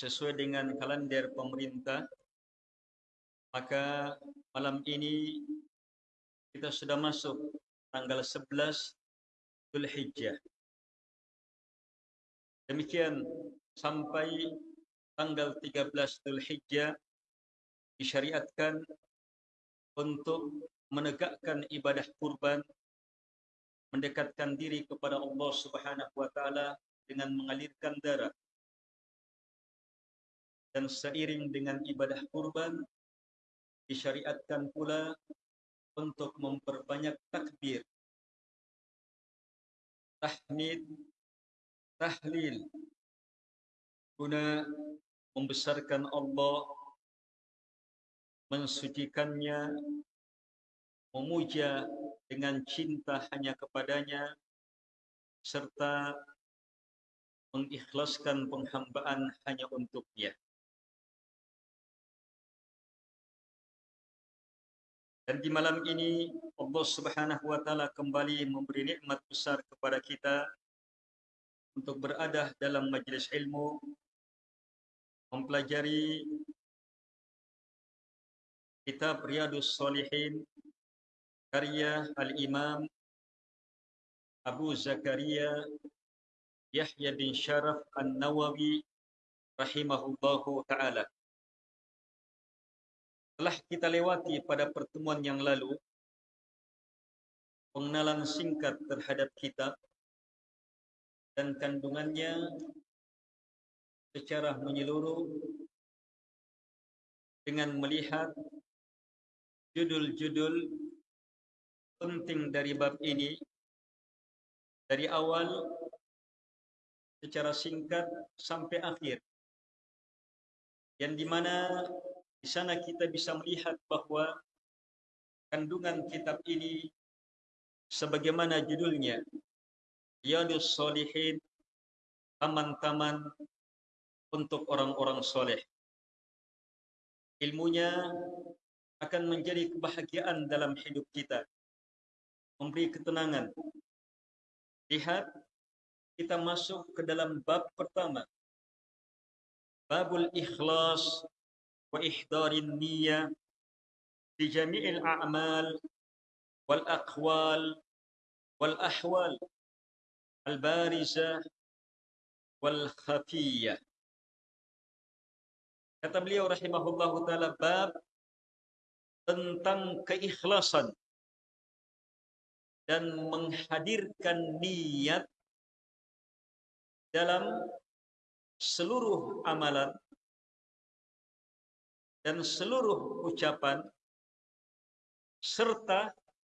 Sesuai dengan kalender pemerintah, maka malam ini kita sudah masuk tanggal 11 Hijjah. Demikian sampai tanggal 13 Hijjah disyariatkan untuk menegakkan ibadah kurban mendekatkan diri kepada Allah Subhanahu wa taala dengan mengalirkan darah dan seiring dengan ibadah kurban disyariatkan pula untuk memperbanyak takbir tahmid tahlil guna membesarkan Allah mensucikannya memuja dengan cinta hanya kepadanya serta mengikhlaskan penghambaan hanya untuknya. Dan di malam ini Allah Subhanahu wa taala kembali memberi nikmat besar kepada kita untuk berada dalam majlis ilmu mempelajari kitab Riyadus Salihin karya Al-Imam Abu Zakaria Yahya bin Sharaf An-Nawawi rahimahullahu taala. Telah kita lewati pada pertemuan yang lalu pengenalan singkat terhadap kitab dan kandungannya secara menyeluruh dengan melihat judul-judul penting dari bab ini dari awal secara singkat sampai akhir yang di mana di sana kita bisa melihat bahwa kandungan kitab ini sebagaimana judulnya Riyadus Solihin taman-taman untuk orang-orang soleh ilmunya akan menjadi kebahagiaan dalam hidup kita memberi ketenangan. Lihat, kita masuk ke dalam bab pertama. Babul ikhlas a'mal wal aqwal wal ahwal al barizah wal khafiyah. Kata beliau rahimahullahu taala bab tentang keikhlasan dan menghadirkan niat dalam seluruh amalan dan seluruh ucapan serta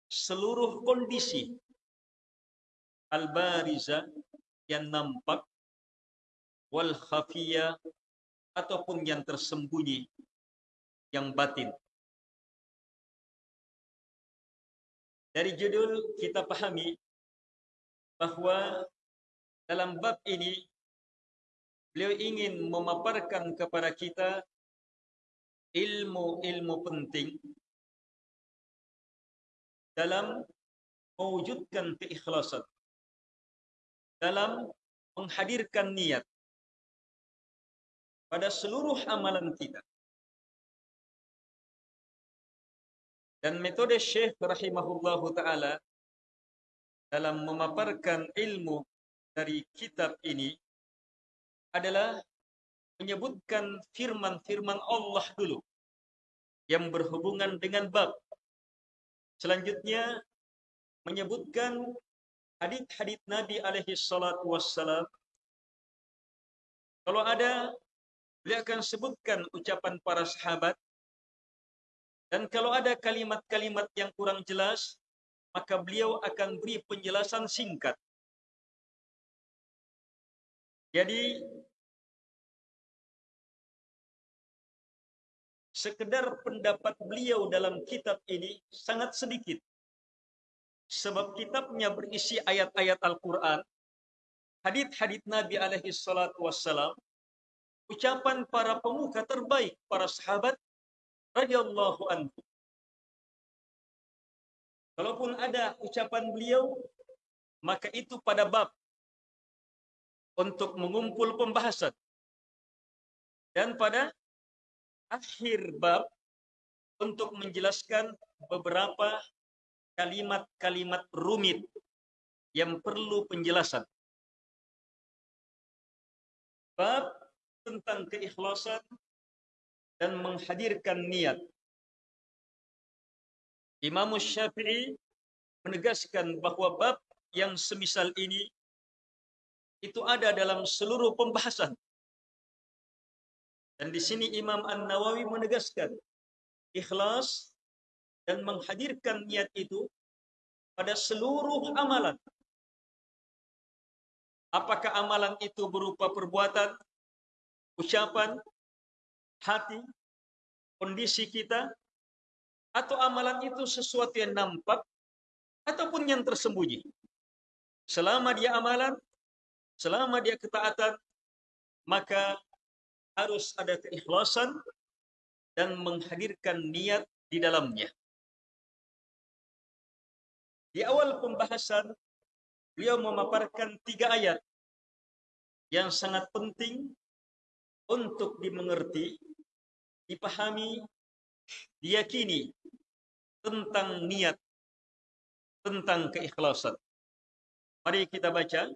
seluruh kondisi al-bariza yang nampak wal khafiyah ataupun yang tersembunyi yang batin. Dari judul kita pahami bahawa dalam bab ini beliau ingin memaparkan kepada kita ilmu-ilmu penting dalam mewujudkan keikhlasan dalam menghadirkan niat pada seluruh amalan kita. Dan metode Syekh rahimahullahu taala dalam memaparkan ilmu dari kitab ini adalah menyebutkan firman-firman Allah dulu yang berhubungan dengan bab. Selanjutnya menyebutkan hadith-hadith Nabi alaihi salatu wassalam. Kalau ada, beliau akan sebutkan ucapan para sahabat dan kalau ada kalimat-kalimat yang kurang jelas, maka beliau akan beri penjelasan singkat. Jadi sekedar pendapat beliau dalam kitab ini sangat sedikit. Sebab kitabnya berisi ayat-ayat Al-Quran, hadith-hadith Nabi alaihi salatu wassalam, ucapan para pemuka terbaik, para sahabat, radhiyallahu anhu. Kalaupun ada ucapan beliau, maka itu pada bab untuk mengumpul pembahasan. Dan pada akhir bab untuk menjelaskan beberapa kalimat-kalimat rumit yang perlu penjelasan. Bab tentang keikhlasan dan menghadirkan niat. Imam Syafi'i menegaskan bahwa bab yang semisal ini itu ada dalam seluruh pembahasan. Dan di sini Imam An-Nawawi menegaskan ikhlas dan menghadirkan niat itu pada seluruh amalan. Apakah amalan itu berupa perbuatan, ucapan, hati, kondisi kita, atau amalan itu sesuatu yang nampak ataupun yang tersembunyi. Selama dia amalan, selama dia ketaatan, maka harus ada keikhlasan dan menghadirkan niat di dalamnya. Di awal pembahasan, beliau memaparkan tiga ayat yang sangat penting untuk dimengerti, dipahami, diyakini tentang niat, tentang keikhlasan. Mari kita baca.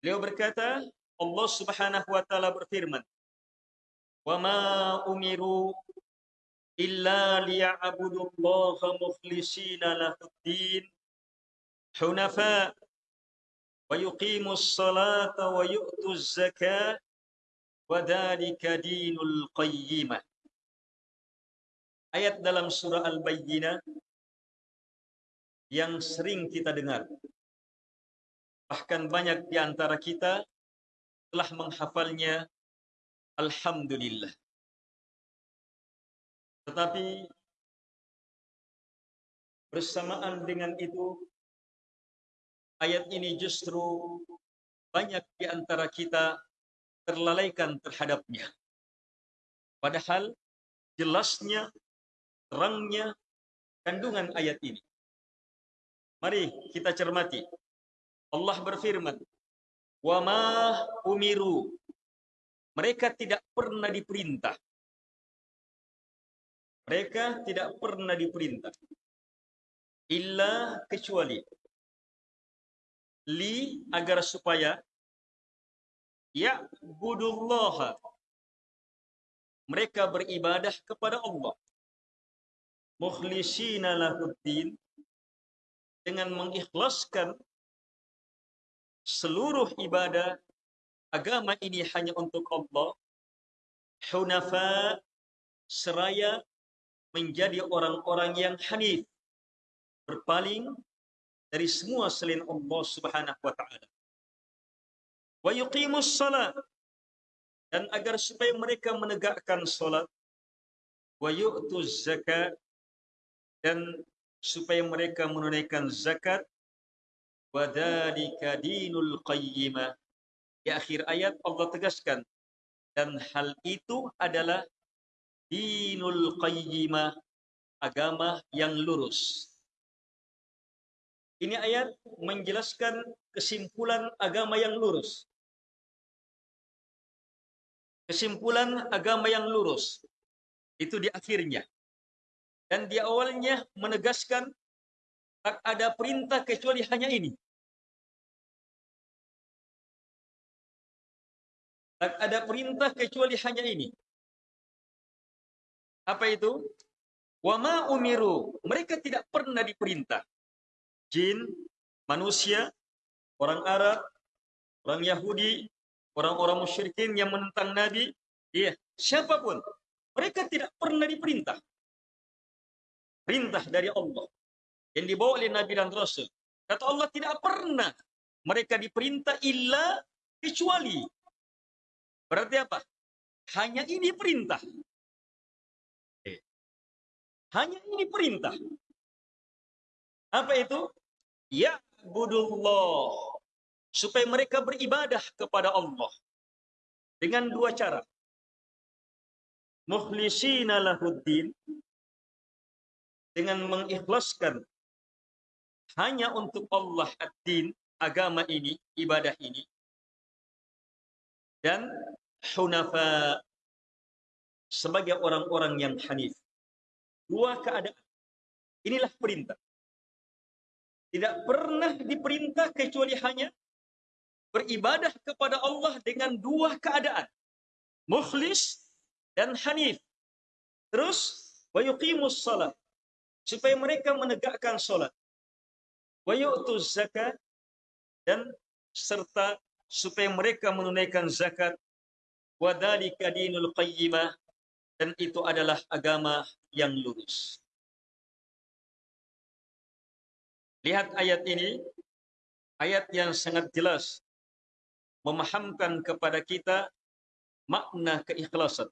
Beliau berkata, Allah Subhanahu wa taala berfirman, "Wa ma umiru illa liya'budullaha mukhlishina lahuddin hunafa wa yuqimus salata wa yu'tuz zakata wa dzalika dinul qayyimah." Ayat dalam surah Al-Bayyinah yang sering kita dengar. Bahkan banyak di antara kita telah menghafalnya Alhamdulillah. Tetapi bersamaan dengan itu ayat ini justru banyak di antara kita terlalaikan terhadapnya. Padahal jelasnya, terangnya kandungan ayat ini. Mari kita cermati. Allah berfirman, "Wa ma umiru." Mereka tidak pernah diperintah mereka tidak pernah diperintah. Illa kecuali. Li agar supaya ya budullah mereka beribadah kepada Allah mukhlisina lahuddin dengan mengikhlaskan seluruh ibadah agama ini hanya untuk Allah hunafa seraya menjadi orang-orang yang hanif, berpaling dari semua selain Allah Subhanahu wa taala. Wa yuqimus salat dan agar supaya mereka menegakkan salat wa yu'tuz zakat dan supaya mereka menunaikan zakat wa dzalika dinul qayyimah di akhir ayat Allah tegaskan dan hal itu adalah dinul qayyimah, agama yang lurus. Ini ayat menjelaskan kesimpulan agama yang lurus. Kesimpulan agama yang lurus. Itu di akhirnya. Dan di awalnya menegaskan tak ada perintah kecuali hanya ini. Tak ada perintah kecuali hanya ini. Apa itu? Wama umiru. Mereka tidak pernah diperintah. Jin, manusia, orang Arab, orang Yahudi, orang-orang musyrikin yang menentang Nabi, ya, siapa pun. Mereka tidak pernah diperintah. Perintah dari Allah. Yang dibawa oleh Nabi dan Rasul. Kata Allah tidak pernah mereka diperintah illa kecuali. Berarti apa? Hanya ini perintah. Hanya ini perintah. Apa itu? Ya budullah. Supaya mereka beribadah kepada Allah. Dengan dua cara. Mukhlisina lahuddin. Dengan mengikhlaskan hanya untuk Allah ad-din, agama ini, ibadah ini. dan hunafa sebagai orang-orang yang hanif. Dua keadaan. Inilah perintah. Tidak pernah diperintah kecuali hanya beribadah kepada Allah dengan dua keadaan. Mukhlis dan hanif. Terus, wa yuqimus salat. Supaya mereka menegakkan salat. Wa yu'tuz zakat. Dan serta supaya mereka menunaikan zakat. Wa dhalika dinul qayyimah. Dan itu adalah agama yang lurus. Lihat ayat ini, ayat yang sangat jelas memahamkan kepada kita makna keikhlasan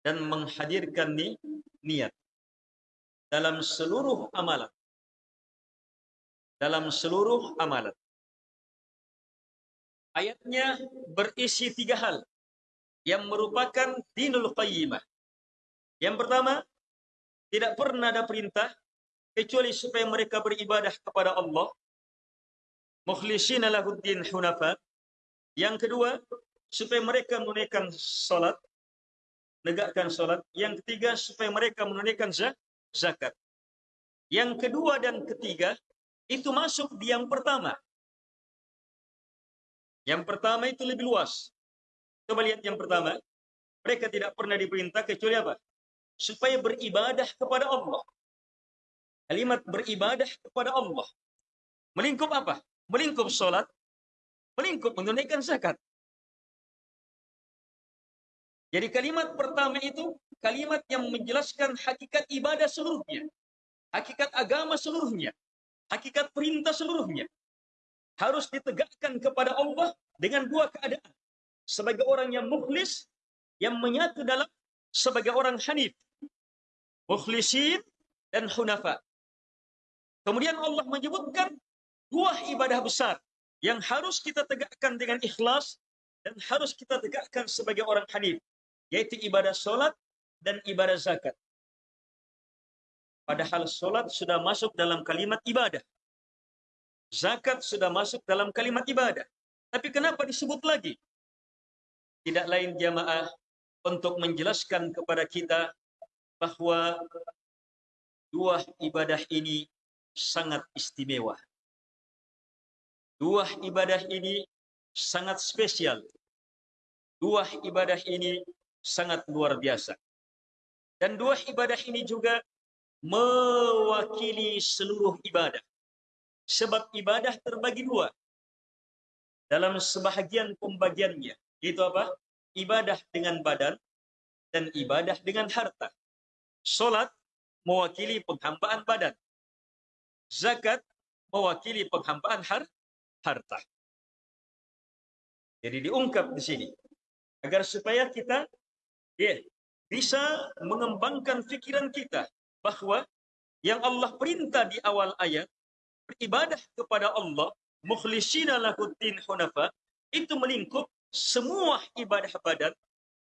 dan menghadirkan ni, niat dalam seluruh amalan. Dalam seluruh amalan. Ayatnya berisi tiga hal yang merupakan dinul qayyimah. Yang pertama, tidak pernah ada perintah kecuali supaya mereka beribadah kepada Allah mukhlishina lahuddin hunafa. Yang kedua, supaya mereka menunaikan salat, negakkan salat. Yang ketiga, supaya mereka menunaikan zakat. Yang kedua dan ketiga itu masuk di yang pertama. Yang pertama itu lebih luas. Coba lihat yang pertama. Mereka tidak pernah diperintah kecuali apa? Supaya beribadah kepada Allah. Kalimat beribadah kepada Allah. Melingkup apa? Melingkup sholat. Melingkup menunaikan zakat. Jadi kalimat pertama itu kalimat yang menjelaskan hakikat ibadah seluruhnya. Hakikat agama seluruhnya. Hakikat perintah seluruhnya. Harus ditegakkan kepada Allah dengan dua keadaan. Sebagai orang yang mukhlis yang menyatu dalam sebagai orang hanif mukhlisin dan hunafa. Kemudian Allah menyebutkan dua ibadah besar yang harus kita tegakkan dengan ikhlas dan harus kita tegakkan sebagai orang hanif yaitu ibadah solat dan ibadah zakat. Padahal solat sudah masuk dalam kalimat ibadah zakat sudah masuk dalam kalimat ibadah tapi kenapa disebut lagi tidak lain jamaah untuk menjelaskan kepada kita bahwa dua ibadah ini sangat istimewa. Dua ibadah ini sangat spesial. Dua ibadah ini sangat luar biasa. Dan dua ibadah ini juga mewakili seluruh ibadah. Sebab ibadah terbagi dua. Dalam sebahagian pembagiannya. Itu apa? Ibadah dengan badan dan ibadah dengan harta. Solat mewakili penghambaan badan. Zakat mewakili penghambaan har harta. Jadi diungkap di sini agar supaya kita ya, bisa mengembangkan pikiran kita bahwa yang Allah perintah di awal ayat beribadah kepada Allah mukhlishina lahuddin hunafa itu melingkup semua ibadah badan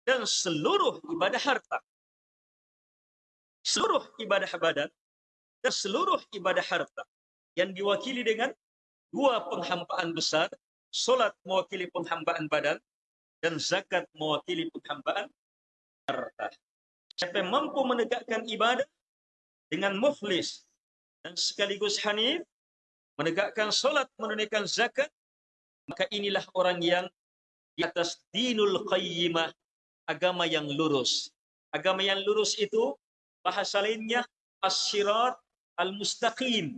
dan seluruh ibadah harta. Seluruh ibadah badan dan seluruh ibadah harta yang diwakili dengan dua penghambaan besar, solat mewakili penghambaan badan dan zakat mewakili penghambaan harta. Siapa yang mampu menegakkan ibadah dengan mukhlis dan sekaligus hanif, menegakkan solat, menunaikan zakat, maka inilah orang yang di atas dinul qayyimah, agama yang lurus. Agama yang lurus itu bahasa lainnya asyirat al-mustaqim.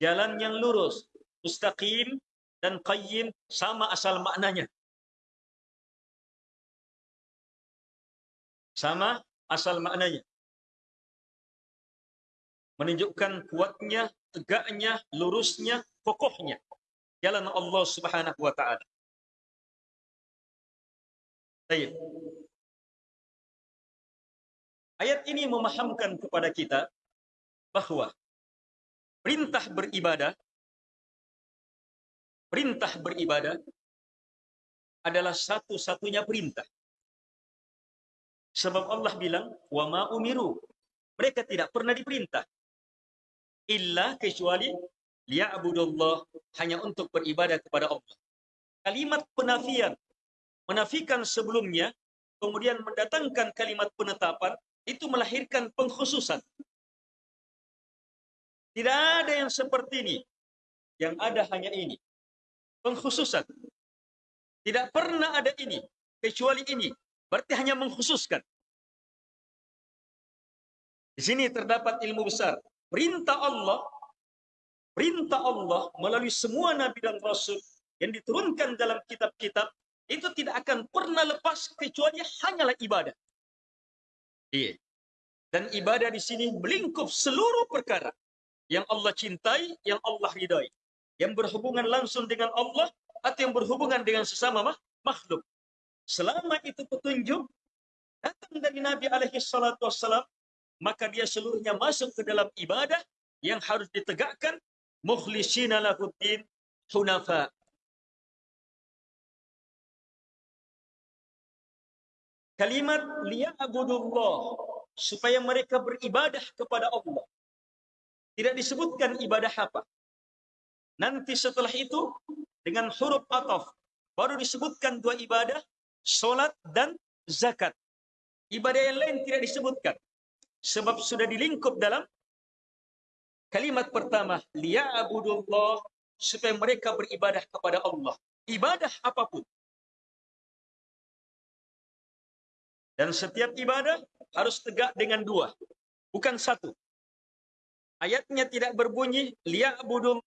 Jalan yang lurus, mustaqim dan qayyim sama asal maknanya. Sama asal maknanya. Menunjukkan kuatnya, tegaknya, lurusnya, kokohnya. Jalan Allah subhanahu wa ta'ala. Baik. Ayat ini memahamkan kepada kita bahwa perintah beribadah perintah beribadah adalah satu-satunya perintah. Sebab Allah bilang, "Wa ma umiru." Mereka tidak pernah diperintah illa kecuali liya'budullah hanya untuk beribadah kepada Allah. kalimat penafian, menafikan sebelumnya, kemudian mendatangkan kalimat penetapan, itu melahirkan pengkhususan. Tidak ada yang seperti ini. Yang ada hanya ini. Pengkhususan. Tidak pernah ada ini. Kecuali ini. Berarti hanya mengkhususkan. Di sini terdapat ilmu besar. Perintah Allah, perintah Allah melalui semua nabi dan rasul yang diturunkan dalam kitab-kitab itu tidak akan pernah lepas kecuali hanyalah ibadah. Iya. Dan ibadah di sini melingkup seluruh perkara yang Allah cintai, yang Allah ridai, yang berhubungan langsung dengan Allah atau yang berhubungan dengan sesama makhluk. Selama itu petunjuk datang dari Nabi alaihi salatu wassalam, maka dia seluruhnya masuk ke dalam ibadah yang harus ditegakkan mukhlishina lahuddin hunafa. Kalimat liya'budullah supaya mereka beribadah kepada Allah. Tidak disebutkan ibadah apa. Nanti setelah itu dengan huruf ataf baru disebutkan dua ibadah, solat dan zakat. Ibadah yang lain tidak disebutkan. Sebab sudah dilingkup dalam kalimat pertama, liya'budullah supaya mereka beribadah kepada Allah. Ibadah apa pun. Dan setiap ibadah harus tegak dengan dua, bukan satu. Ayatnya tidak berbunyi liya'budul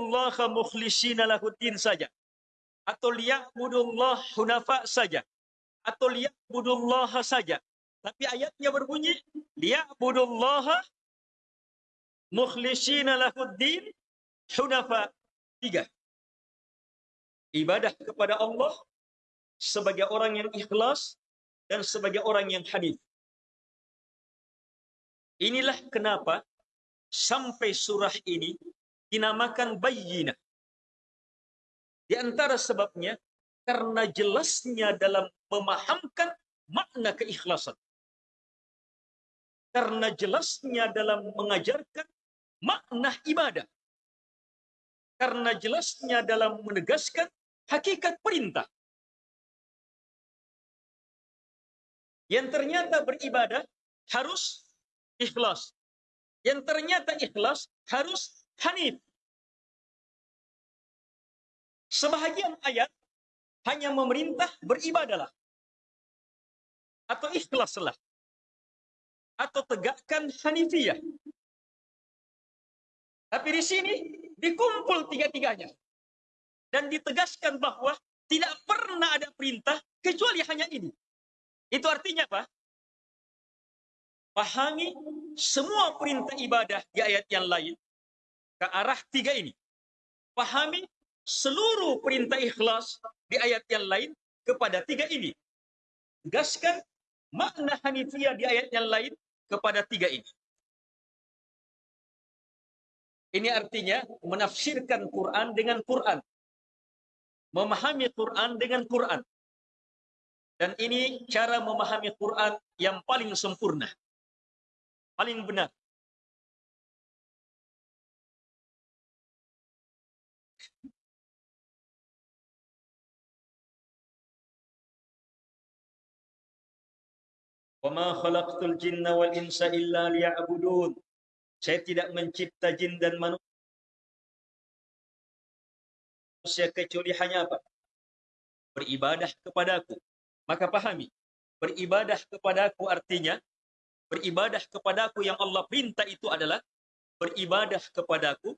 Allah mukhlishina lahuddin saja. Atau liya'budullah hunafa saja. Atau liya'budullah saja. Tapi ayatnya berbunyi liya'budullah mukhlishina lahuddin hunafa. Tiga. Ibadah kepada Allah sebagai orang yang ikhlas dan sebagai orang yang hanif. Inilah kenapa sampai surah ini dinamakan bayyinah. Di antara sebabnya karena jelasnya dalam memahamkan makna keikhlasan. Karena jelasnya dalam mengajarkan makna ibadah. Karena jelasnya dalam menegaskan hakikat perintah. Yang ternyata beribadah harus ikhlas. Yang ternyata ikhlas harus Hanif. Sebahagian ayat hanya memerintah beribadalah. Atau ikhlaslah. Atau tegakkan Hanifiyah. Tapi di sini dikumpul tiga-tiganya. Dan ditegaskan bahwa tidak pernah ada perintah kecuali hanya ini. Itu artinya apa? Pahami semua perintah ibadah di ayat yang lain ke arah tiga ini. Pahami seluruh perintah ikhlas di ayat yang lain kepada tiga ini. Tegaskan makna Hanifiyah di ayat yang lain kepada tiga ini. Ini artinya menafsirkan Quran dengan Quran. Memahami Quran dengan Quran. Dan ini cara memahami Quran yang paling sempurna. Paling benar. Wama khalaqtul jinna wal insa illa liya'budun. Saya tidak mencipta jin dan manusia kecuali hanya apa? Beribadah kepadaku. Maka pahami, beribadah kepadaku artinya beribadah kepadaku yang Allah perintah itu adalah beribadah kepadaku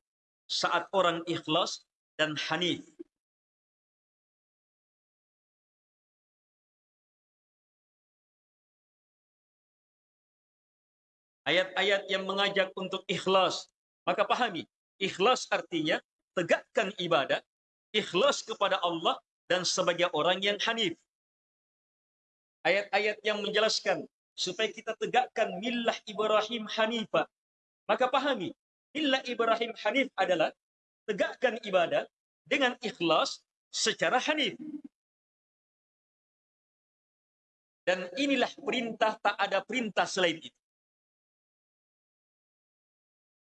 saat orang ikhlas dan hanif. Ayat-ayat yang mengajak untuk ikhlas. Maka pahami, ikhlas artinya tegakkan ibadah, ikhlas kepada Allah dan sebagai orang yang hanif. Ayat-ayat yang menjelaskan supaya kita tegakkan millah Ibrahim Hanifa. Maka pahami, millah Ibrahim Hanif adalah tegakkan ibadah dengan ikhlas secara hanif. Dan inilah perintah, tak ada perintah selain itu.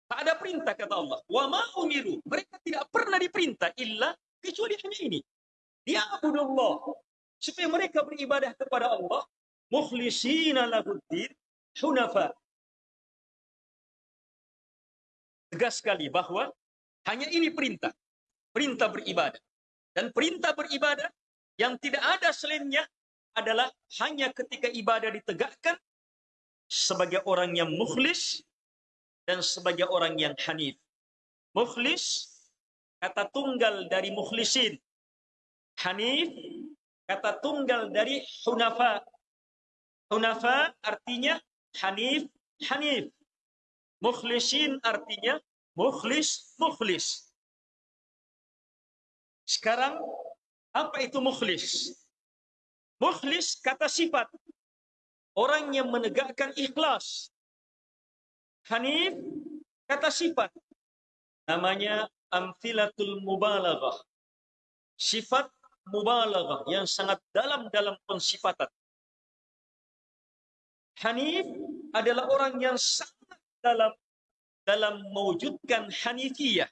Tak ada perintah kata Allah. Wa ma umiru. Mereka tidak pernah diperintah illa kecuali hanya ini. Dia abudullah. Supaya mereka beribadah kepada Allah. Mukhlisina lahuddin hunafa. Tegas sekali bahwa hanya ini perintah. Perintah beribadah. Dan perintah beribadah yang tidak ada selainnya adalah hanya ketika ibadah ditegakkan sebagai orang yang mukhlis dan sebagai orang yang hanif. Mukhlis kata tunggal dari mukhlisin. Hanif kata tunggal dari hunafa. Hunafa artinya hanif, hanif. Mukhlisin artinya mukhlis, mukhlis. Sekarang apa itu mukhlis? Mukhlis kata sifat. Orang yang menegakkan ikhlas. Hanif kata sifat. Namanya amfilatul mubalaghah. Sifat mubalaghah yang sangat dalam dalam pensifatan. Hanif adalah orang yang sangat dalam dalam mewujudkan hanifiyah.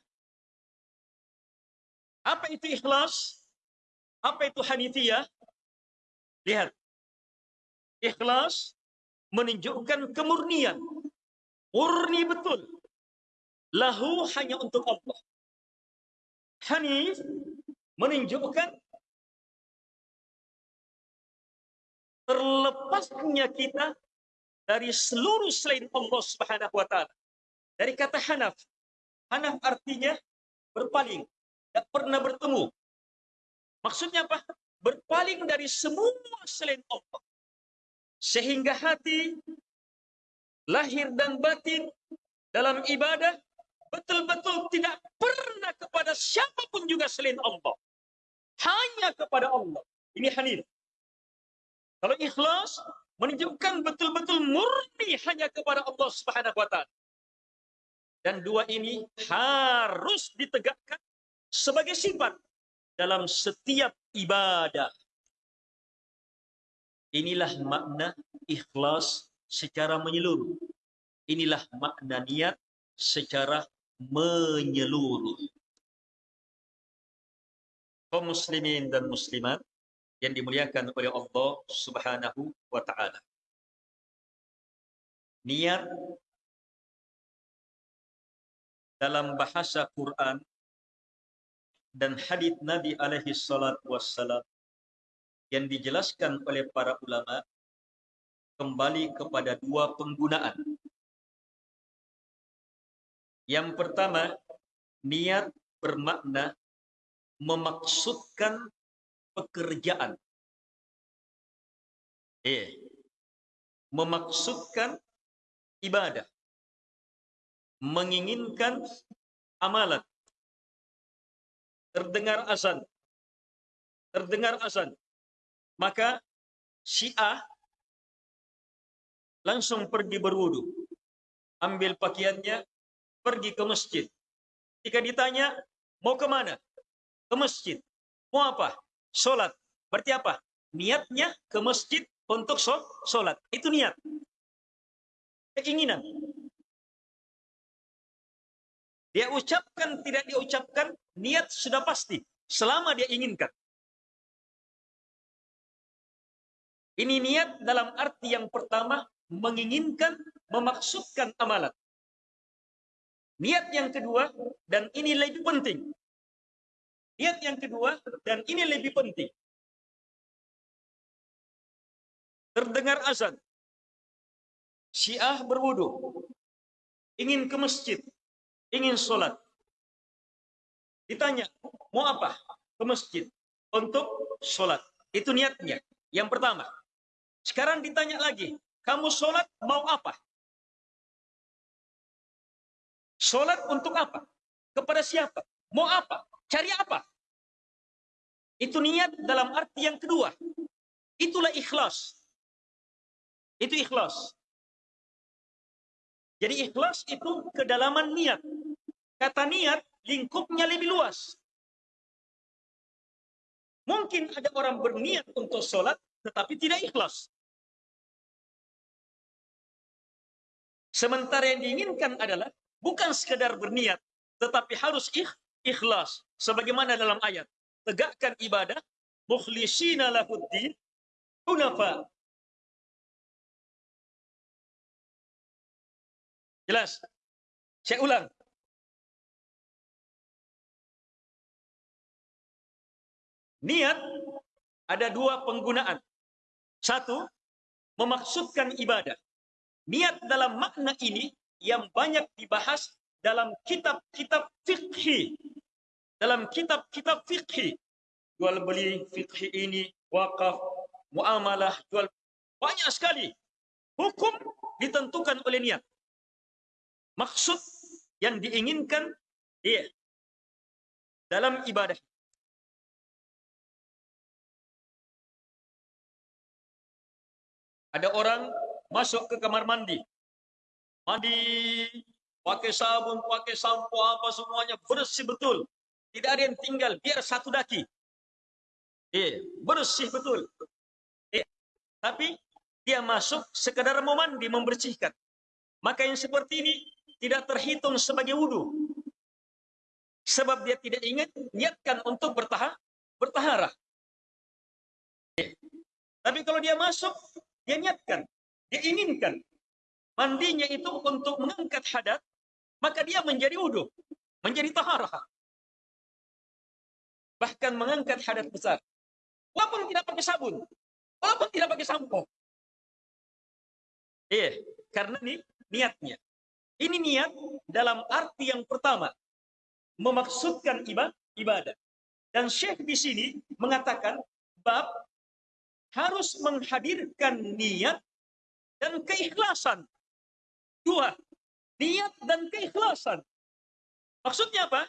Apa itu ikhlas? Apa itu hanifiyah? Lihat. Ikhlas menunjukkan kemurnian Murni betul. Lahu hanya untuk Allah. Hanif menunjukkan terlepasnya kita dari seluruh selain Allah Subhanahu wa taala. Dari kata hanaf. Hanaf artinya berpaling, tidak pernah bertemu. Maksudnya apa? Berpaling dari semua selain Allah. Sehingga hati lahir dan batin dalam ibadah betul-betul tidak pernah kepada siapa pun juga selain Allah. Hanya kepada Allah. Ini hanif. Kalau ikhlas menunjukkan betul-betul murni hanya kepada Allah Subhanahu wa taala. Dan dua ini harus ditegakkan sebagai sifat dalam setiap ibadah. Inilah makna ikhlas secara menyeluruh. Inilah makna niat secara menyeluruh. Kaum muslimin dan muslimat yang dimuliakan oleh Allah Subhanahu wa taala. Niat dalam bahasa Quran dan hadis Nabi alaihi salat wassalam yang dijelaskan oleh para ulama kembali kepada dua penggunaan. Yang pertama, niat bermakna memaksudkan pekerjaan. Eh, memaksudkan ibadah. Menginginkan amalan. Terdengar azan. Terdengar azan. Maka syiah langsung pergi berwudu. Ambil pakaiannya, pergi ke masjid. Jika ditanya, mau ke mana? Ke masjid. Mau apa? Sholat. Berarti apa? Niatnya ke masjid untuk sholat. Itu niat. Keinginan. Dia ucapkan, tidak diucapkan, niat sudah pasti. Selama dia inginkan. Ini niat dalam arti yang pertama menginginkan, memaksudkan amalan. Niat yang kedua, dan ini lebih penting. Niat yang kedua, dan ini lebih penting. Terdengar azan. Syiah berwudu. Ingin ke masjid. Ingin sholat. Ditanya, mau apa? Ke masjid. Untuk sholat. Itu niatnya. Yang pertama. Sekarang ditanya lagi. Kamu sholat mau apa? Sholat untuk apa? Kepada siapa? Mau apa? Cari apa? Itu niat dalam arti yang kedua. Itulah ikhlas. Itu ikhlas. Jadi ikhlas itu kedalaman niat. Kata niat, lingkupnya lebih luas. Mungkin ada orang berniat untuk sholat, tetapi tidak ikhlas. Sementara yang diinginkan adalah bukan sekedar berniat, tetapi harus ikh, ikhlas. Sebagaimana dalam ayat, tegakkan ibadah, mukhlisina lahuddin, hunafa. Jelas? Saya ulang. Niat ada dua penggunaan. Satu, memaksudkan ibadah. Niat dalam makna ini yang banyak dibahas dalam kitab-kitab fikhi. Dalam kitab-kitab fikhi. Jual beli fikhi ini, wakaf, muamalah, jual banyak sekali. Hukum ditentukan oleh niat. Maksud yang diinginkan dia dalam ibadah. Ada orang masuk ke kamar mandi. Mandi, pakai sabun, pakai sampo, apa semuanya bersih betul. Tidak ada yang tinggal, biar satu daki. Eh, bersih betul. Eh, tapi dia masuk sekadar mau mandi, membersihkan. Maka yang seperti ini tidak terhitung sebagai wudhu. Sebab dia tidak ingat niatkan untuk bertahar, bertaharah. Eh, tapi kalau dia masuk dia niatkan, dia inginkan. Mandinya itu untuk mengangkat hadat, maka dia menjadi wudhu, menjadi taharah. Bahkan mengangkat hadat besar. Walaupun tidak pakai sabun, walaupun tidak pakai sampo. Iya, karena ini niatnya. Ini niat dalam arti yang pertama, memaksudkan ibadah. Dan Syekh di sini mengatakan bab harus menghadirkan niat dan keikhlasan. Dua, niat dan keikhlasan. Maksudnya apa?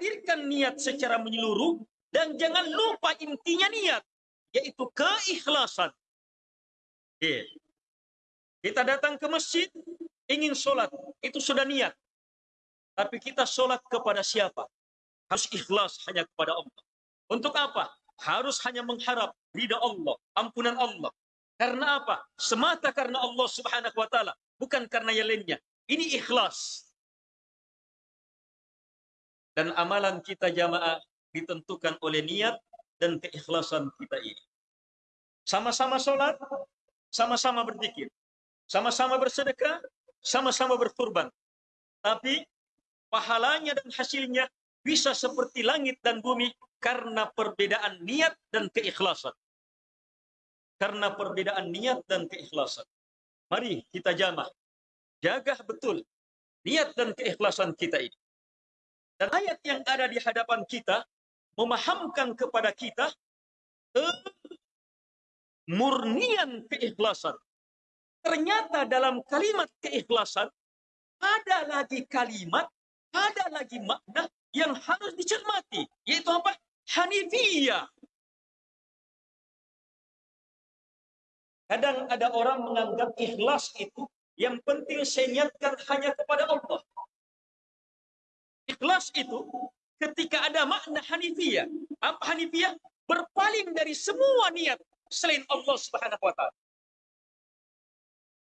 Hadirkan niat secara menyeluruh dan jangan lupa intinya niat, yaitu keikhlasan. Yeah. Kita datang ke masjid, ingin sholat, itu sudah niat. Tapi kita sholat kepada siapa? Harus ikhlas hanya kepada Allah. Untuk apa? harus hanya mengharap ridha Allah, ampunan Allah. Karena apa? Semata karena Allah Subhanahu wa taala, bukan karena yang lainnya. Ini ikhlas. Dan amalan kita jamaah ditentukan oleh niat dan keikhlasan kita ini. Sama-sama sholat, sama-sama berzikir, sama-sama bersedekah, sama-sama berkurban. Tapi pahalanya dan hasilnya bisa seperti langit dan bumi karena perbedaan niat dan keikhlasan. Karena perbedaan niat dan keikhlasan. Mari kita jamah. Jaga betul niat dan keikhlasan kita ini. Dan ayat yang ada di hadapan kita memahamkan kepada kita murnian keikhlasan. Ternyata dalam kalimat keikhlasan ada lagi kalimat, ada lagi makna yang harus dicermati, yaitu apa? Hanifiyah. Kadang ada orang menganggap ikhlas itu yang penting saya niatkan hanya kepada Allah. Ikhlas itu ketika ada makna Hanifiyah. Apa Hanifiyah? Berpaling dari semua niat selain Allah Subhanahu wa taala.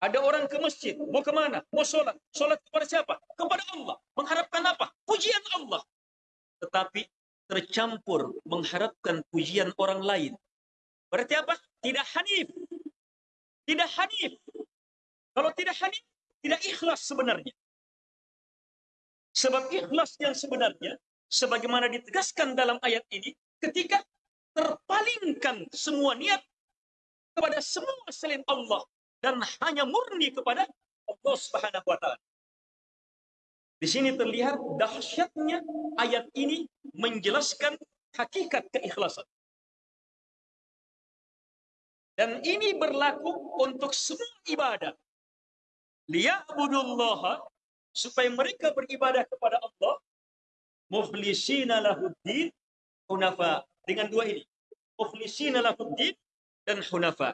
Ada orang ke masjid, mau ke mana? Mau sholat. Sholat kepada siapa? Kepada Allah. Mengharapkan apa? Pujian Allah. Tetapi tercampur mengharapkan pujian orang lain. Berarti apa? Tidak hanif. Tidak hanif. Kalau tidak hanif, tidak ikhlas sebenarnya. Sebab ikhlas yang sebenarnya, sebagaimana ditegaskan dalam ayat ini, ketika terpalingkan semua niat kepada semua selain Allah dan hanya murni kepada Allah Subhanahu wa taala. Di sini terlihat dahsyatnya ayat ini menjelaskan hakikat keikhlasan. Dan ini berlaku untuk semua ibadah. Liya'budullaha supaya mereka beribadah kepada Allah mukhlisina lahuddin hunafa dengan dua ini. Mukhlisina lahuddin dan hunafa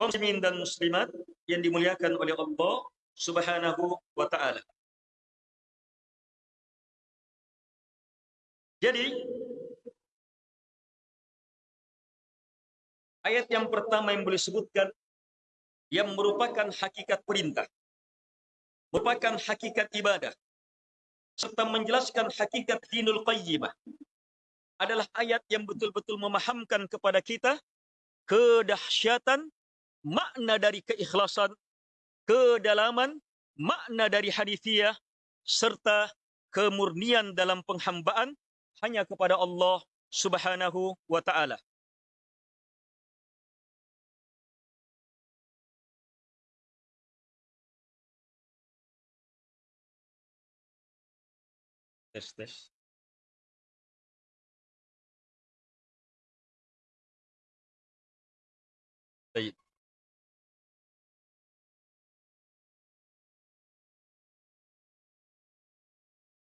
muslimin dan muslimat yang dimuliakan oleh Allah Subhanahu wa taala. Jadi ayat yang pertama yang boleh sebutkan yang merupakan hakikat perintah, merupakan hakikat ibadah, serta menjelaskan hakikat dinul qayyimah adalah ayat yang betul-betul memahamkan kepada kita kedahsyatan makna dari keikhlasan, kedalaman makna dari hadithiyah, serta kemurnian dalam penghambaan hanya kepada Allah subhanahu wa ta'ala. Tes, tes.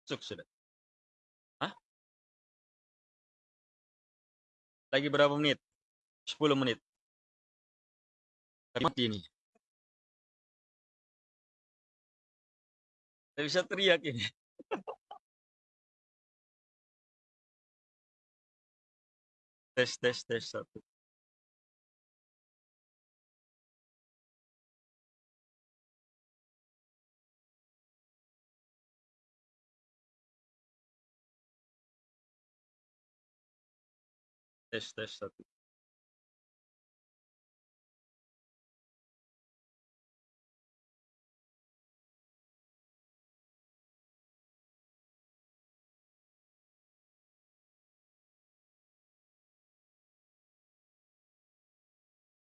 Masuk sudah. Hah? Lagi berapa menit? 10 menit. Mati ini. Tidak bisa teriak ini. Tes, tes, tes, satu. Tes, tes,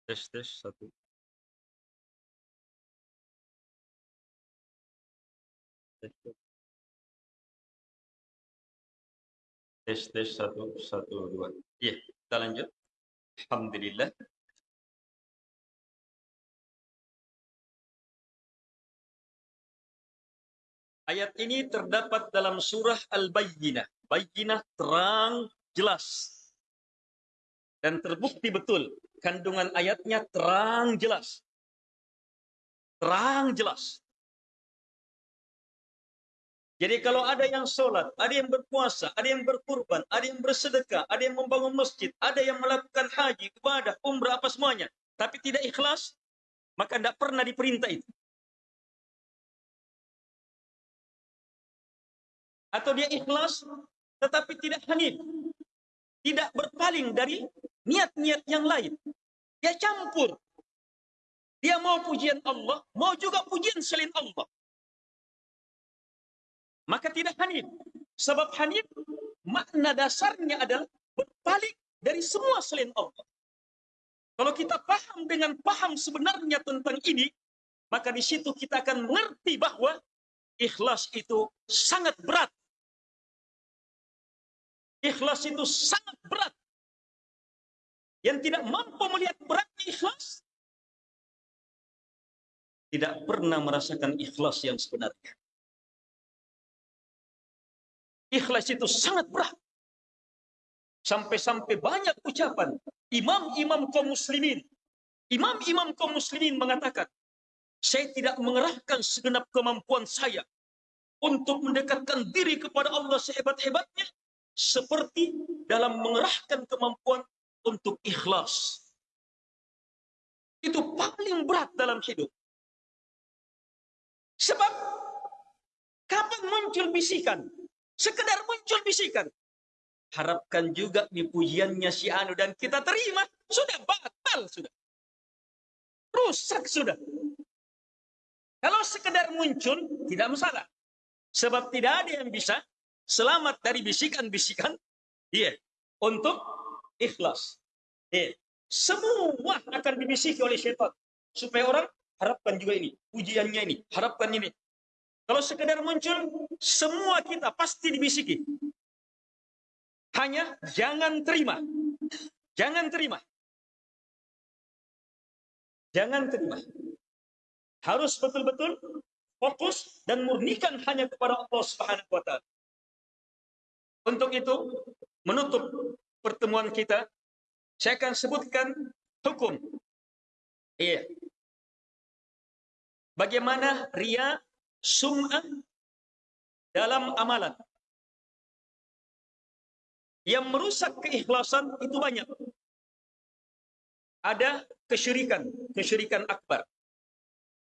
Tes, tes, satu. Tes, tes. Tes, satu, satu, dua. Iya, kita lanjut. Alhamdulillah. Ayat ini terdapat dalam surah Al-Bayyinah. Bayyinah terang, jelas. Dan terbukti betul. Kandungan ayatnya terang, jelas. Terang, jelas. Jadi kalau ada yang sholat, ada yang berpuasa, ada yang berkurban, ada yang bersedekah, ada yang membangun masjid, ada yang melakukan haji, ibadah, umrah, apa semuanya. Tapi tidak ikhlas, maka tidak pernah diperintah itu. Atau dia ikhlas, tetapi tidak hanif. Tidak berpaling dari niat-niat yang lain. Dia campur. Dia mau pujian Allah, mau juga pujian selain Allah maka tidak hanif. Sebab hanif makna dasarnya adalah berbalik dari semua selain Allah. Kalau kita paham dengan paham sebenarnya tentang ini, maka di situ kita akan mengerti bahwa ikhlas itu sangat berat. Ikhlas itu sangat berat. Yang tidak mampu melihat beratnya ikhlas, tidak pernah merasakan ikhlas yang sebenarnya. Ikhlas itu sangat berat. Sampai-sampai banyak ucapan imam-imam kaum muslimin. Imam-imam kaum muslimin mengatakan, saya tidak mengerahkan segenap kemampuan saya untuk mendekatkan diri kepada Allah sehebat-hebatnya seperti dalam mengerahkan kemampuan untuk ikhlas. Itu paling berat dalam hidup. Sebab kapan muncul bisikan? Sekedar muncul bisikan. Harapkan juga nih pujiannya si Anu dan kita terima. Sudah batal sudah. Rusak sudah. Kalau sekedar muncul, tidak masalah. Sebab tidak ada yang bisa selamat dari bisikan-bisikan. Iya. Untuk ikhlas. Iya. Semua akan dibisiki oleh syaitan. Supaya orang harapkan juga ini. Pujiannya ini. Harapkan ini. Kalau sekedar muncul, semua kita pasti dibisiki. Hanya jangan terima. Jangan terima. Jangan terima. Harus betul-betul fokus dan murnikan hanya kepada Allah Subhanahu wa taala. Untuk itu, menutup pertemuan kita, saya akan sebutkan hukum. Iya. Bagaimana ria sum'ah dalam amalan. Yang merusak keikhlasan itu banyak. Ada kesyirikan, kesyirikan akbar.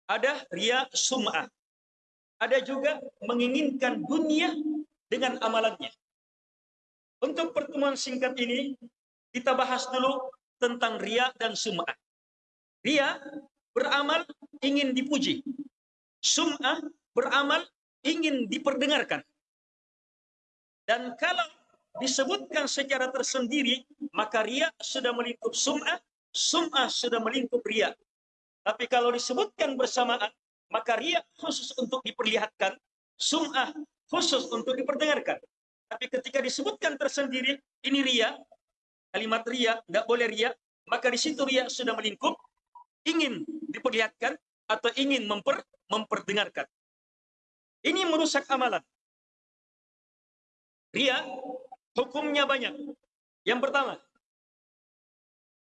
ada ria sum'ah. Ada juga menginginkan dunia dengan amalannya. Untuk pertemuan singkat ini, kita bahas dulu tentang ria dan sum'ah. Ria beramal ingin dipuji. Sum'ah beramal ingin diperdengarkan. Dan kalau disebutkan secara tersendiri, maka ria sudah melingkup sum'ah, sum'ah sudah melingkup ria. Tapi kalau disebutkan bersamaan, maka ria khusus untuk diperlihatkan, sum'ah khusus untuk diperdengarkan. Tapi ketika disebutkan tersendiri, ini ria, kalimat ria, nggak boleh ria, maka di situ ria sudah melingkup, ingin diperlihatkan atau ingin memper, memperdengarkan. Ini merusak amalan. Ria hukumnya banyak. Yang pertama,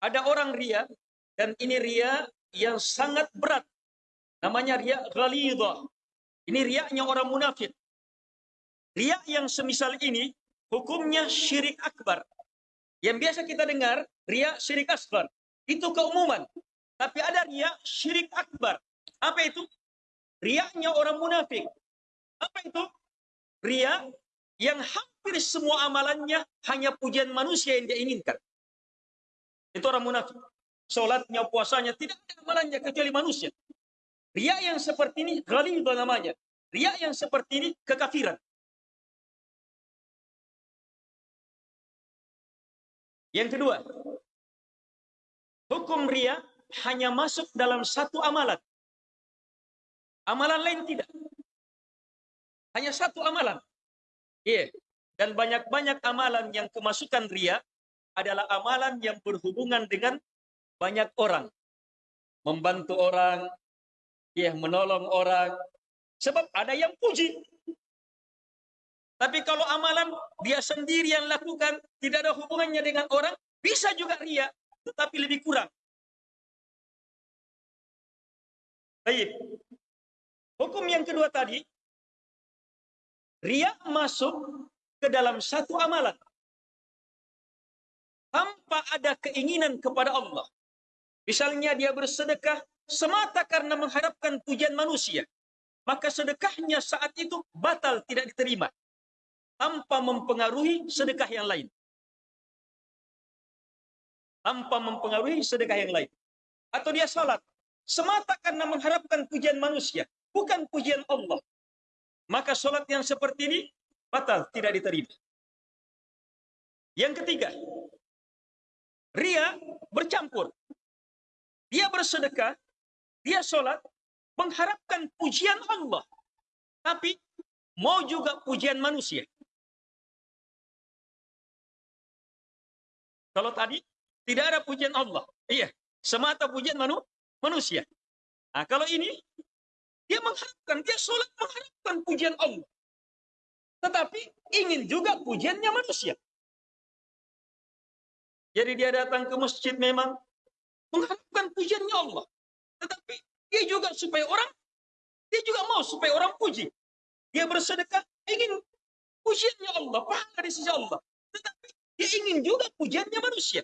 ada orang ria dan ini ria yang sangat berat. Namanya ria ghalidah. Ini riaknya orang munafik. Riak yang semisal ini hukumnya syirik akbar. Yang biasa kita dengar riak syirik asgar. Itu keumuman. Tapi ada riak syirik akbar. Apa itu? Riaknya orang munafik. Apa itu? Ria yang hampir semua amalannya hanya pujian manusia yang dia inginkan. Itu orang munafik. Sholatnya, puasanya, tidak ada amalannya kecuali manusia. Ria yang seperti ini, itu namanya. Ria yang seperti ini, kekafiran. Yang kedua, hukum ria hanya masuk dalam satu amalan. Amalan lain tidak. Hanya satu amalan. Iya. Yeah. Dan banyak-banyak amalan yang kemasukan ria adalah amalan yang berhubungan dengan banyak orang. Membantu orang, ya menolong orang. Sebab ada yang puji. Tapi kalau amalan dia sendiri yang lakukan, tidak ada hubungannya dengan orang, bisa juga ria, tetapi lebih kurang. Baik. Hukum yang kedua tadi, Ria masuk ke dalam satu amalan. Tanpa ada keinginan kepada Allah. Misalnya dia bersedekah semata karena mengharapkan pujian manusia. Maka sedekahnya saat itu batal tidak diterima. Tanpa mempengaruhi sedekah yang lain. Tanpa mempengaruhi sedekah yang lain. Atau dia salat. Semata karena mengharapkan pujian manusia. Bukan pujian Allah maka sholat yang seperti ini batal, tidak diterima. Yang ketiga, ria bercampur. Dia bersedekah, dia sholat, mengharapkan pujian Allah. Tapi mau juga pujian manusia. Kalau tadi tidak ada pujian Allah. Iya, semata pujian manu, manusia. Nah, kalau ini dia mengharapkan, dia sholat mengharapkan pujian Allah. Tetapi ingin juga pujiannya manusia. Jadi dia datang ke masjid memang mengharapkan pujiannya Allah. Tetapi dia juga supaya orang, dia juga mau supaya orang puji. Dia bersedekah, ingin pujiannya Allah, pahala di sisi Allah. Tetapi dia ingin juga pujiannya manusia.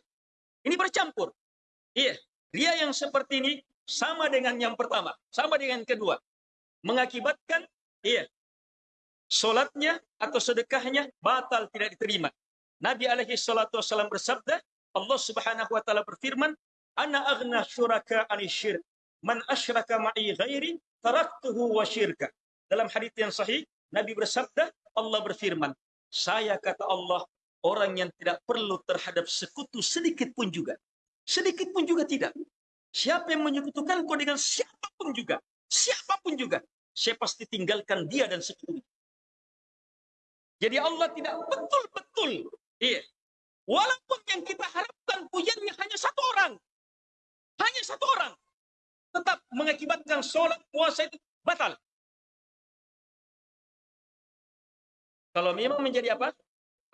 Ini bercampur. Iya, dia yang seperti ini sama dengan yang pertama, sama dengan kedua mengakibatkan iya solatnya atau sedekahnya batal tidak diterima. Nabi alaihi salatu wasallam bersabda, Allah Subhanahu wa taala berfirman, "Ana aghna syuraka anisyirk. Man asyraka ma'i ghairi taraktuhu wa syirka." Dalam hadis yang sahih, Nabi bersabda, Allah berfirman, "Saya kata Allah orang yang tidak perlu terhadap sekutu sedikit pun juga. Sedikit pun juga tidak. Siapa yang menyekutukan kau dengan siapa pun juga, siapa pun juga, saya pasti tinggalkan dia dan sekutunya. Jadi Allah tidak betul-betul. Iya. Walaupun yang kita harapkan pujiannya hanya satu orang. Hanya satu orang. Tetap mengakibatkan sholat puasa itu batal. Kalau memang menjadi apa?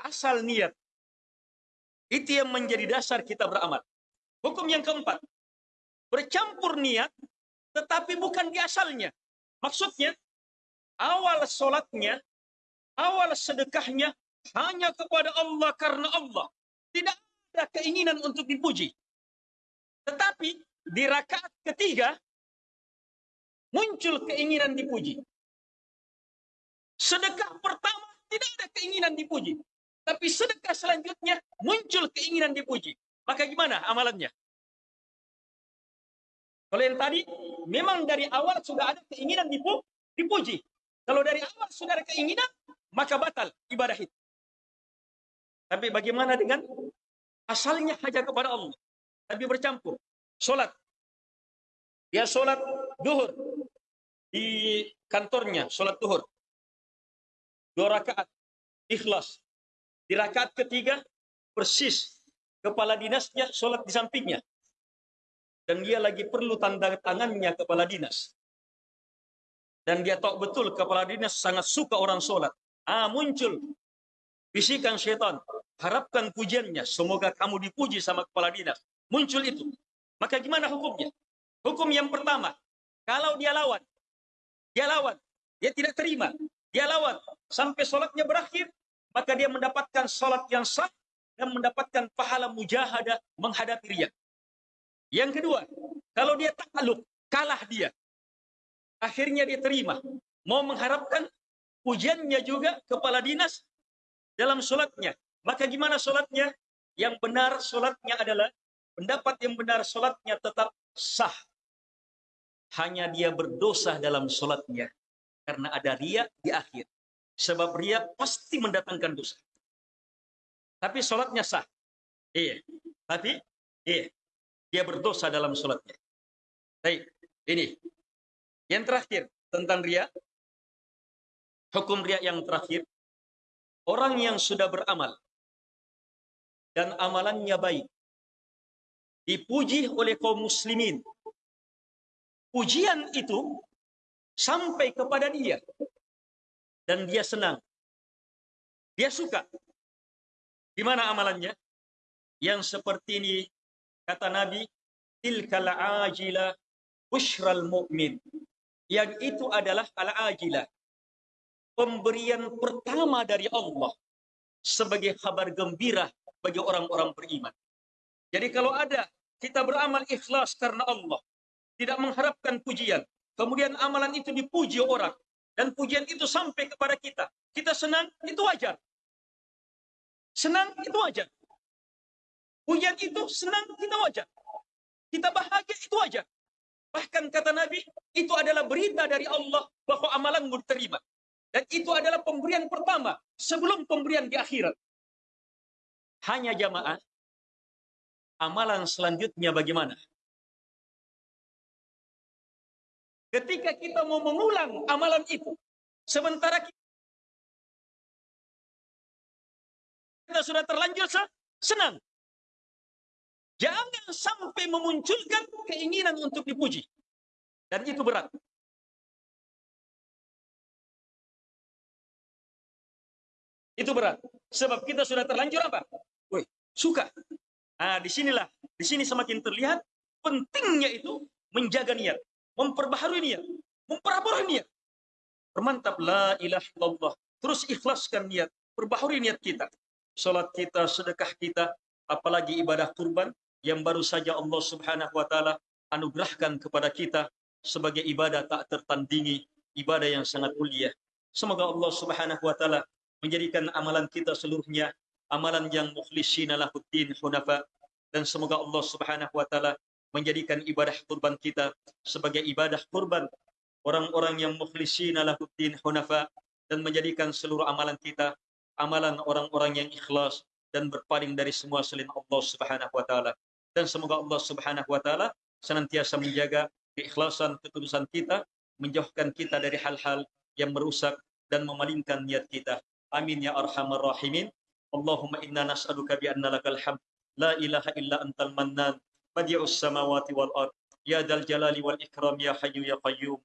Asal niat. Itu yang menjadi dasar kita beramal. Hukum yang keempat. Bercampur niat, tetapi bukan di asalnya. Maksudnya, awal sholatnya, awal sedekahnya hanya kepada Allah karena Allah. Tidak ada keinginan untuk dipuji. Tetapi di rakaat ketiga, muncul keinginan dipuji. Sedekah pertama tidak ada keinginan dipuji. Tapi sedekah selanjutnya muncul keinginan dipuji. Maka gimana amalannya? Kalau yang tadi memang dari awal sudah ada keinginan dipu dipuji. Kalau dari awal sudah ada keinginan, maka batal ibadah itu. Tapi bagaimana dengan asalnya hanya kepada Allah? Tapi bercampur. Solat. Dia solat duhur. Di kantornya, solat duhur. Dua rakaat. Ikhlas. Di rakaat ketiga, persis. Kepala dinasnya solat di sampingnya. Dan dia lagi perlu tanda tangannya kepala dinas. Dan dia tahu betul kepala dinas sangat suka orang sholat. Ah, muncul bisikan syaitan. Harapkan pujiannya. Semoga kamu dipuji sama kepala dinas. Muncul itu. Maka gimana hukumnya? Hukum yang pertama. Kalau dia lawan. Dia lawan. Dia tidak terima. Dia lawan. Sampai sholatnya berakhir. Maka dia mendapatkan sholat yang sah. Dan mendapatkan pahala mujahadah menghadapi riak. Yang kedua. Kalau dia takluk. Kalah dia. Akhirnya dia terima. Mau mengharapkan pujiannya juga kepala dinas dalam sholatnya. Maka gimana sholatnya? Yang benar sholatnya adalah pendapat yang benar sholatnya tetap sah. Hanya dia berdosa dalam sholatnya. Karena ada ria di akhir. Sebab ria pasti mendatangkan dosa. Tapi sholatnya sah. Iya. Tapi iya. Dia berdosa dalam sholatnya. Baik. Ini yang terakhir tentang ria. Hukum ria yang terakhir. Orang yang sudah beramal. Dan amalannya baik. Dipuji oleh kaum muslimin. Pujian itu sampai kepada dia. Dan dia senang. Dia suka. Di mana amalannya? Yang seperti ini kata Nabi, tilkal ajila bushral mu'min yang itu adalah al-ajilah. Pemberian pertama dari Allah sebagai kabar gembira bagi orang-orang beriman. Jadi kalau ada kita beramal ikhlas karena Allah, tidak mengharapkan pujian, kemudian amalan itu dipuji orang dan pujian itu sampai kepada kita, kita senang itu wajar. Senang itu wajar. Pujian itu senang kita wajar. Kita bahagia itu wajar. Bahkan kata Nabi, itu adalah berita dari Allah bahwa amalanmu diterima. Dan itu adalah pemberian pertama sebelum pemberian di akhirat. Hanya jamaah, amalan selanjutnya bagaimana? Ketika kita mau mengulang amalan itu, sementara kita sudah terlanjur senang. Jangan sampai memunculkan keinginan untuk dipuji. Dan itu berat. Itu berat. Sebab kita sudah terlanjur apa? Woi, suka. Nah, di sinilah, di sini semakin terlihat pentingnya itu menjaga niat, memperbaharui niat, memperbarui niat. Permantap la ilaha illallah. Terus ikhlaskan niat, perbaharui niat kita. Salat kita, sedekah kita, apalagi ibadah kurban, yang baru saja Allah Subhanahu wa taala anugerahkan kepada kita sebagai ibadah tak tertandingi, ibadah yang sangat mulia. Semoga Allah Subhanahu wa taala menjadikan amalan kita seluruhnya amalan yang mukhlishina lahuddin hunafa dan semoga Allah Subhanahu wa taala menjadikan ibadah kurban kita sebagai ibadah kurban orang-orang yang mukhlishina lahuddin hunafa dan menjadikan seluruh amalan kita amalan orang-orang yang ikhlas dan berpaling dari semua selain Allah Subhanahu wa taala dan semoga Allah Subhanahu wa taala senantiasa menjaga keikhlasan ketulusan kita, menjauhkan kita dari hal-hal yang merusak dan memalingkan niat kita. Amin ya arhamar rahimin. Allahumma inna nas'aluka bi anna lakal hamd la ilaha illa antal mannan بديع السماوات والأرض. يا ذا الجلال والإكرام يا حي يا قيوم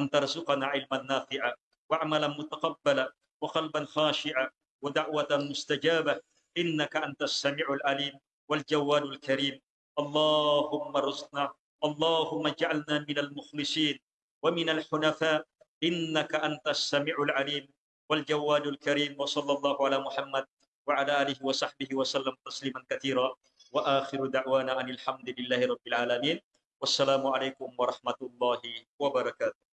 أن ترزقنا علما نافعا وعملا متقبلا وقلبا خاشعا ودعوة مستجابة. إنك أنت السميع العليم والجوال الكريم. اللهم ارزقنا اللهم اجعلنا من المخلصين ومن الحنفاء. إنك أنت السميع العليم والجوال الكريم. وصلى الله على محمد وعلى آله وصحبه وسلم تسليما كثيرا. wa akhiru da'wana anil hamdillahi rabbil alamin. Wassalamualaikum warahmatullahi wabarakatuh.